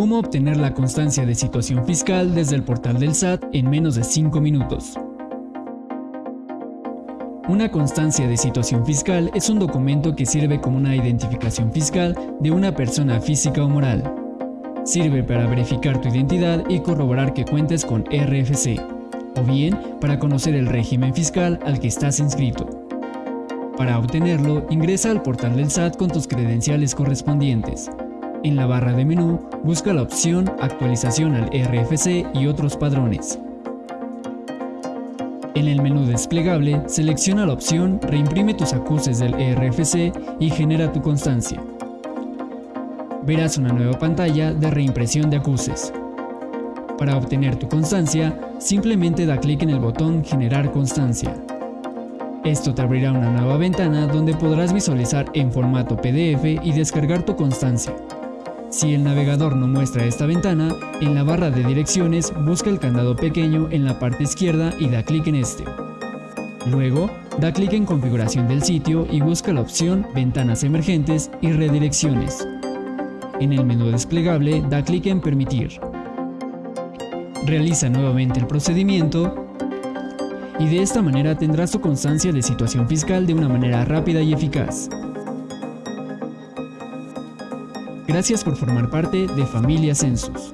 Cómo obtener la constancia de situación fiscal desde el portal del SAT en menos de 5 minutos. Una constancia de situación fiscal es un documento que sirve como una identificación fiscal de una persona física o moral. Sirve para verificar tu identidad y corroborar que cuentes con RFC, o bien para conocer el régimen fiscal al que estás inscrito. Para obtenerlo, ingresa al portal del SAT con tus credenciales correspondientes. En la barra de menú, busca la opción Actualización al RFC y otros padrones. En el menú desplegable, selecciona la opción Reimprime tus acuses del RFC y genera tu constancia. Verás una nueva pantalla de reimpresión de acuses. Para obtener tu constancia, simplemente da clic en el botón Generar constancia. Esto te abrirá una nueva ventana donde podrás visualizar en formato PDF y descargar tu constancia. Si el navegador no muestra esta ventana, en la barra de direcciones busca el candado pequeño en la parte izquierda y da clic en este. Luego, da clic en configuración del sitio y busca la opción Ventanas emergentes y redirecciones. En el menú desplegable, da clic en Permitir. Realiza nuevamente el procedimiento y de esta manera tendrás tu constancia de situación fiscal de una manera rápida y eficaz. Gracias por formar parte de Familia Census.